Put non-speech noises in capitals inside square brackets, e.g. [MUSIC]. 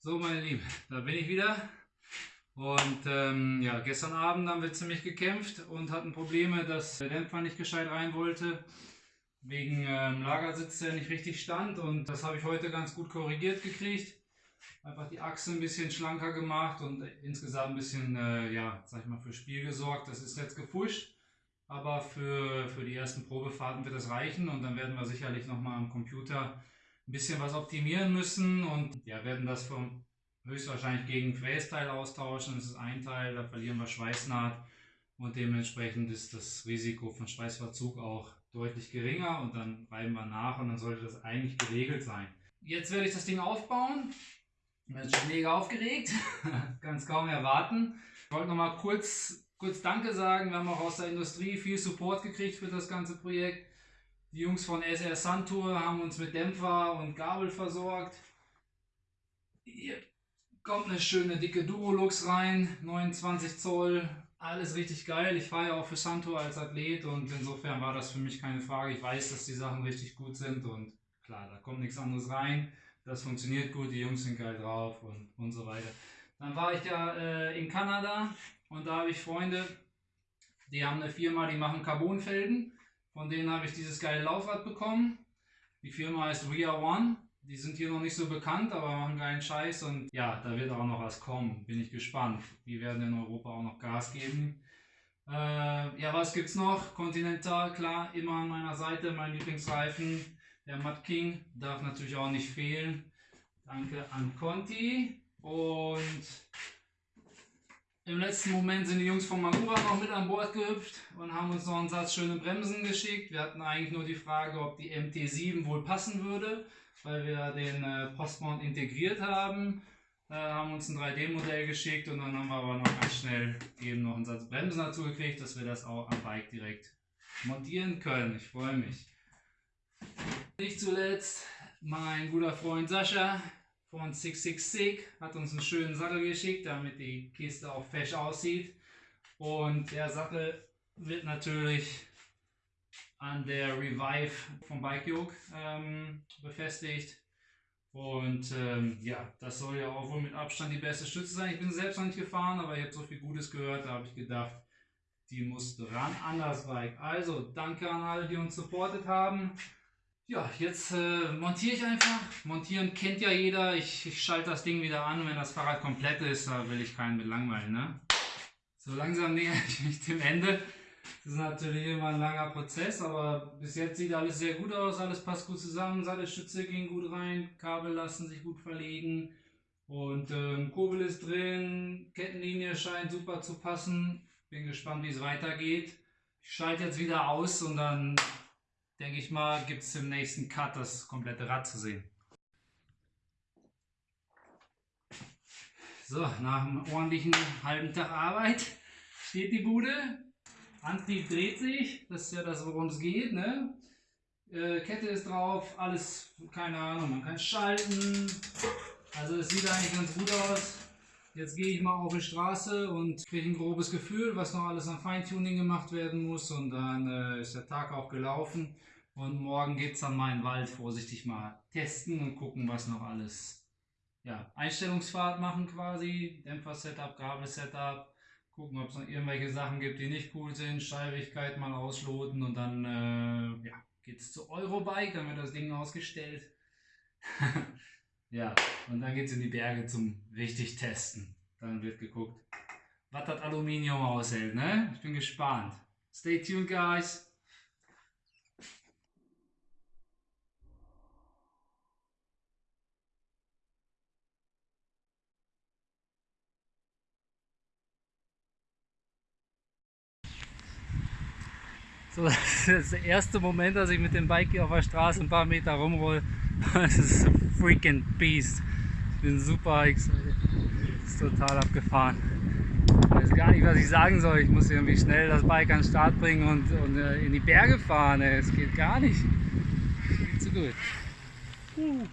So, meine Lieben, da bin ich wieder. Und ähm, ja, gestern Abend haben wir ziemlich gekämpft und hatten Probleme, dass der Dämpfer nicht gescheit rein wollte. Wegen ähm, Lagersitz, der nicht richtig stand. Und das habe ich heute ganz gut korrigiert gekriegt. Einfach die Achse ein bisschen schlanker gemacht und insgesamt ein bisschen, äh, ja, sag ich mal, für Spiel gesorgt. Das ist jetzt gefuscht. Aber für, für die ersten Probefahrten wird das reichen und dann werden wir sicherlich nochmal am Computer ein bisschen was optimieren müssen und ja, werden das vom höchstwahrscheinlich gegen Frästeil austauschen. Das ist ein Teil, da verlieren wir Schweißnaht und dementsprechend ist das Risiko von Schweißverzug auch deutlich geringer und dann reiben wir nach und dann sollte das eigentlich geregelt sein. Jetzt werde ich das Ding aufbauen. Ich bin schon mega aufgeregt, [LAUGHS] kann es kaum erwarten. Ich wollte noch mal kurz kurz Danke sagen. Wir haben auch aus der Industrie viel Support gekriegt für das ganze Projekt. Die Jungs von SR Santur haben uns mit Dämpfer und Gabel versorgt. Hier kommt eine schöne dicke Durolux rein, 29 Zoll, alles richtig geil. Ich fahre ja auch für Santur als Athlet und insofern war das für mich keine Frage. Ich weiß, dass die Sachen richtig gut sind und klar, da kommt nichts anderes rein. Das funktioniert gut, die Jungs sind geil drauf und, und so weiter. Dann war ich ja äh, in Kanada und da habe ich Freunde, die haben eine Firma, die machen Carbonfelgen. Von denen habe ich dieses geile Laufrad bekommen. Die Firma heißt Ria One. Die sind hier noch nicht so bekannt, aber machen geilen Scheiß und ja, da wird auch noch was kommen. Bin ich gespannt. Die werden in Europa auch noch Gas geben. Äh, ja, was gibt's noch? Continental, klar, immer an meiner Seite, mein Lieblingsreifen. Der Mud King darf natürlich auch nicht fehlen. Danke an Conti. Und im letzten Moment sind die Jungs von Magura noch mit an Bord gehüpft und haben uns noch einen Satz schöne Bremsen geschickt. Wir hatten eigentlich nur die Frage, ob die MT7 wohl passen würde, weil wir den äh, Postmount integriert haben. Äh, haben uns ein 3D-Modell geschickt und dann haben wir aber noch ganz schnell eben noch einen Satz Bremsen dazu gekriegt, dass wir das auch am Bike direkt montieren können. Ich freue mich. Nicht zuletzt mein guter Freund Sascha, von 666 hat uns einen schönen Sattel geschickt, damit die Kiste auch fesch aussieht. Und der Sattel wird natürlich an der Revive vom Bike Yoke ähm, befestigt. Und ähm, ja, das soll ja auch wohl mit Abstand die beste Stütze sein. Ich bin selbst noch nicht gefahren, aber ich habe so viel Gutes gehört, da habe ich gedacht, die muss dran an das Bike. Also, danke an alle, die uns supportet haben. Ja, jetzt äh, montiere ich einfach. Montieren kennt ja jeder. Ich, ich schalte das Ding wieder an, wenn das Fahrrad komplett ist. Da will ich keinen mit langweilen. Ne? So langsam [LAUGHS] näher ich mich dem Ende. Das ist natürlich immer ein langer Prozess, aber bis jetzt sieht alles sehr gut aus. Alles passt gut zusammen. Sattelstütze ging gut rein. Kabel lassen sich gut verlegen. Und ähm, Kurbel ist drin. Kettenlinie scheint super zu passen. Bin gespannt, wie es weitergeht. Ich schalte jetzt wieder aus und dann denke ich mal, gibt es im nächsten Cut das komplette Rad zu sehen. So, nach einem ordentlichen halben Tag Arbeit steht die Bude. Antrieb dreht sich, das ist ja das, worum es geht. Ne? Äh, Kette ist drauf, alles, keine Ahnung, man kann schalten. Also es sieht eigentlich ganz gut aus. Jetzt gehe ich mal auf die Straße und kriege ein grobes Gefühl, was noch alles an Feintuning gemacht werden muss. Und dann äh, ist der Tag auch gelaufen. Und morgen geht es dann mal in den Wald vorsichtig mal testen und gucken, was noch alles, ja, Einstellungsfahrt machen quasi, Dämpfer-Setup, Gabel-Setup, gucken, ob es noch irgendwelche Sachen gibt, die nicht cool sind, Steifigkeit mal ausloten und dann, äh, ja, geht es zu Eurobike, dann wird das Ding ausgestellt. [LAUGHS] Ja, und dann geht es in die Berge zum richtig testen. Dann wird geguckt, was das Aluminium aushält. Ne? Ich bin gespannt. Stay tuned, guys. So, [LAUGHS] das ist der erste Moment, dass ich mit dem Bike hier auf der Straße ein paar Meter rumroll. Das ist ein freaking Beast. Ich bin super excited. Ist total abgefahren. Ich weiß gar nicht, was ich sagen soll. Ich muss irgendwie schnell das Bike an den Start bringen und, und äh, in die Berge fahren. Es geht gar nicht. Viel zu gut. Uh.